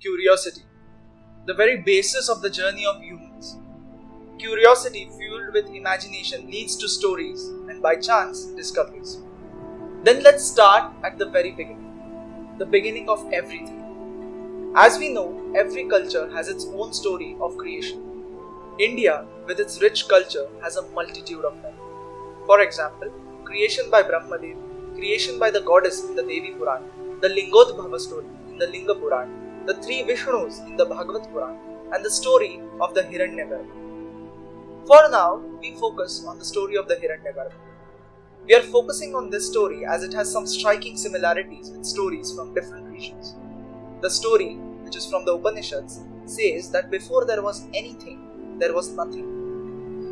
curiosity, the very basis of the journey of humans. Curiosity fueled with imagination leads to stories and by chance discoveries. Then let's start at the very beginning, the beginning of everything. As we know, every culture has its own story of creation. India, with its rich culture, has a multitude of them. For example, creation by Brahmadev, creation by the goddess in the Devi Puran, the Lingodbhava story in the Linga Puran, the three Vishnus in the Bhagavad Puran, and the story of the Hiranyagarbha. For now, we focus on the story of the Hiranyagarbha. We are focusing on this story as it has some striking similarities with stories from different regions. The story, which is from the Upanishads, says that before there was anything, there was nothing.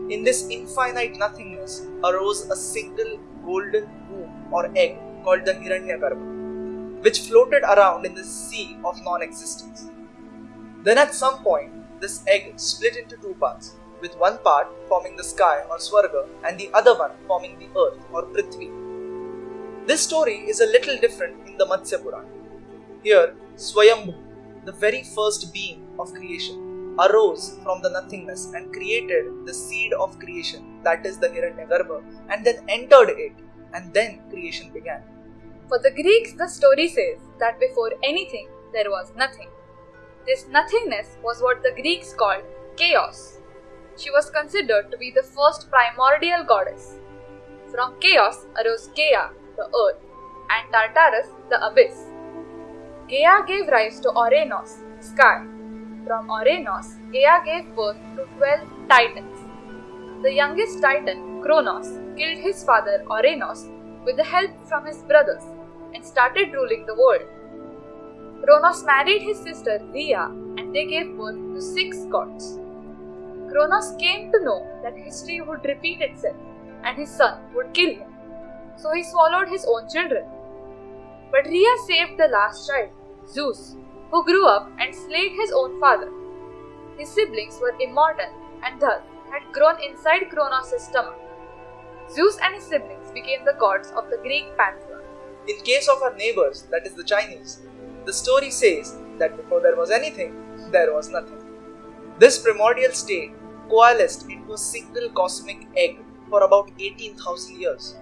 In this infinite nothingness arose a single golden womb or egg called the Hiranyagarbha, which floated around in the sea of non existence. Then at some point, this egg split into two parts with one part forming the sky or Swarga and the other one forming the earth or Prithvi. This story is a little different in the Matsya Purana. Here, Swayambhu, the very first being of creation, arose from the nothingness and created the seed of creation, that is the Hiranyagarbha, and then entered it, and then creation began. For the Greeks, the story says that before anything, there was nothing. This nothingness was what the Greeks called chaos. She was considered to be the first primordial goddess. From chaos arose Gaia, the earth, and Tartarus, the abyss. Gaia gave rise to Ouranos, sky. From Ouranos, Gaia gave birth to 12 titans. The youngest titan, Kronos, killed his father Ouranos with the help from his brothers and started ruling the world. Kronos married his sister Rhea and they gave birth to six gods. Kronos came to know that history would repeat itself and his son would kill him. So he swallowed his own children. But Rhea saved the last child, Zeus, who grew up and slayed his own father. His siblings were immortal and thus had grown inside Kronos' stomach. Zeus and his siblings became the gods of the Greek pantheon. In case of our neighbors, that is the Chinese, the story says that before there was anything, there was nothing. This primordial state coalesced into a single cosmic egg for about 18,000 years.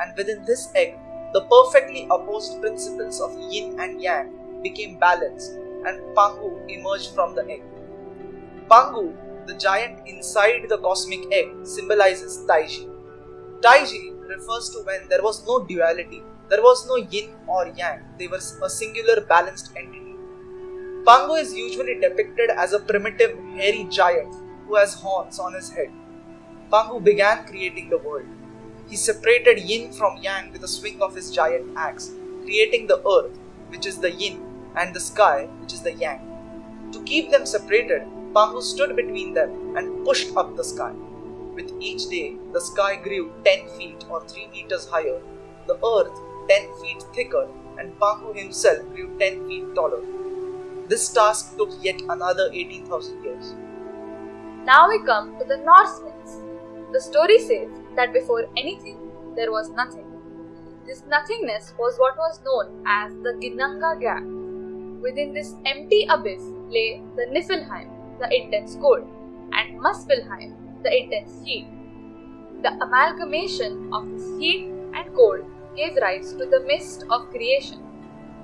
And within this egg, the perfectly opposed principles of yin and yang became balanced, and Pangu emerged from the egg. Pangu, the giant inside the cosmic egg, symbolizes Taiji. Taiji refers to when there was no duality, there was no yin or yang, they were a singular balanced entity. Pangu is usually depicted as a primitive, hairy giant who has horns on his head. Pangu began creating the world. He separated yin from yang with a swing of his giant axe, creating the earth, which is the yin, and the sky, which is the yang. To keep them separated, Pangu stood between them and pushed up the sky. With each day, the sky grew 10 feet or 3 meters higher, the earth 10 feet thicker, and Pangu himself grew 10 feet taller. This task took yet another 18,000 years. Now we come to the Norse myths. The story says that before anything, there was nothing. This nothingness was what was known as the Ginnungagap. Within this empty abyss lay the Niflheim, the intense cold, and Muspelheim, the intense heat. The amalgamation of this heat and cold gave rise to the mist of creation.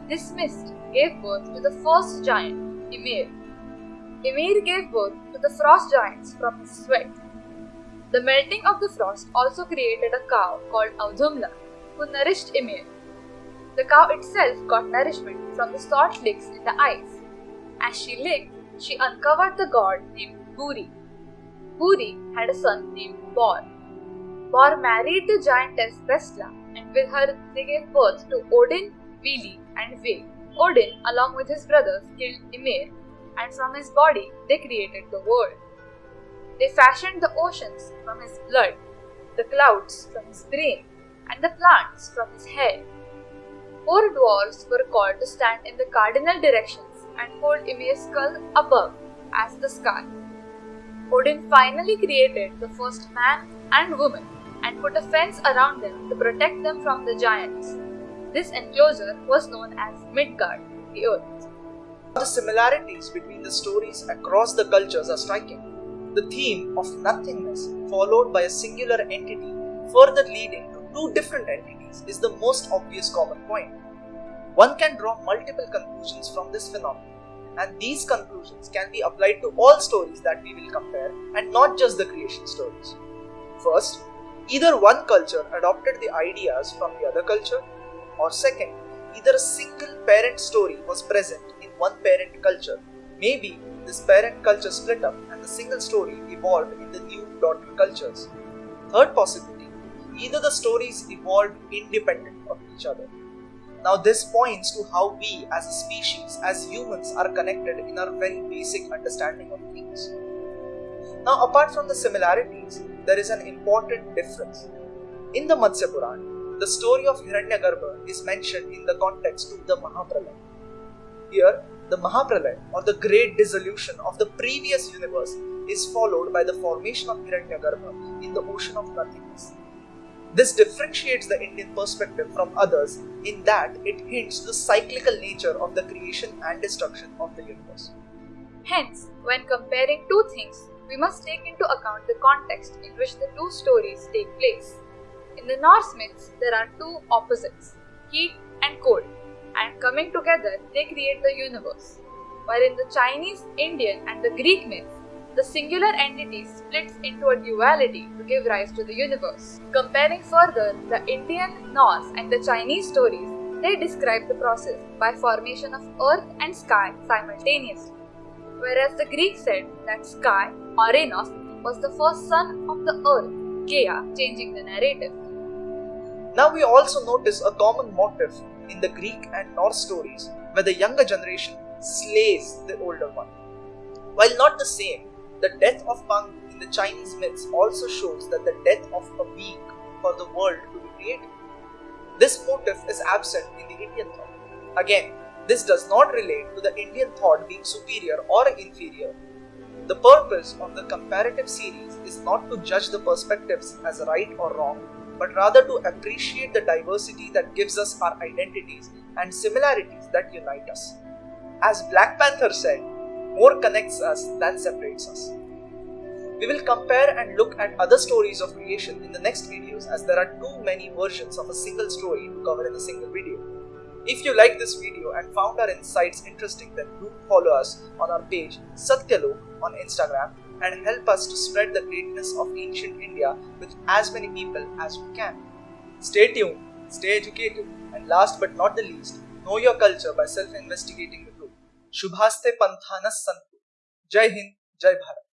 This mist gave birth to the first giant, Ymir. Ymir gave birth to the frost giants from his sweat. The melting of the frost also created a cow called Audhumla, who nourished Ymir. The cow itself got nourishment from the salt licks in the ice. As she licked, she uncovered the god named Buri. Buri had a son named Bor. Bor married the giantess Bestla, and with her they gave birth to Odin, Vili, and Ve. Odin, along with his brothers, killed Ymir, and from his body they created the world. They fashioned the oceans from his blood, the clouds from his brain, and the plants from his hair. Four dwarfs were called to stand in the cardinal directions and hold Ymir's skull above as the sky. Odin finally created the first man and woman and put a fence around them to protect them from the giants. This enclosure was known as Midgard, the earth. The similarities between the stories across the cultures are striking. The theme of nothingness, followed by a singular entity, further leading to two different entities, is the most obvious common point. One can draw multiple conclusions from this phenomenon, and these conclusions can be applied to all stories that we will compare and not just the creation stories. First, either one culture adopted the ideas from the other culture, or second, either a single parent story was present in one parent culture. Maybe this parent culture split up and the single story evolved in the new daughter cultures. Third possibility, either the stories evolved independent of each other. Now, this points to how we as a species, as humans, are connected in our very basic understanding of things. Now, apart from the similarities, there is an important difference. In the Matsya Purana, the story of Hiranyagarbha is mentioned in the context of the Mahapralaya. Here, the Mahapralaya or the great dissolution of the previous universe is followed by the formation of Hiranyagarbha in the ocean of nothingness. This differentiates the Indian perspective from others in that it hints the cyclical nature of the creation and destruction of the universe. Hence, when comparing two things, we must take into account the context in which the two stories take place. In the Norse myths, there are two opposites, heat and cold, and coming together, they create the universe. While in the Chinese, Indian, and the Greek myths, the singular entity splits into a duality to give rise to the universe. Comparing further, the Indian, Norse, and the Chinese stories, they describe the process by formation of earth and sky simultaneously. Whereas the Greek said that sky, Ouranos, was the first son of the earth, Gaia, changing the narrative. Now we also notice a common motive in the Greek and Norse stories where the younger generation slays the older one. While not the same, the death of Pangu in the Chinese myths also shows that the death of a being for the world to be created. This motive is absent in the Indian thought. Again, this does not relate to the Indian thought being superior or inferior. The purpose of the comparative series is not to judge the perspectives as right or wrong, but rather to appreciate the diversity that gives us our identities and similarities that unite us. As Black Panther said, more connects us than separates us. We will compare and look at other stories of creation in the next videos as there are too many versions of a single story to cover in a single video. If you liked this video and found our insights interesting then do follow us on our page Satyalok on Instagram and help us to spread the greatness of ancient India with as many people as we can. Stay tuned, stay educated, and last but not the least, know your culture by self investigating the truth. Shubhaste Panthanas Santu. Jai Hind, Jai Bharat.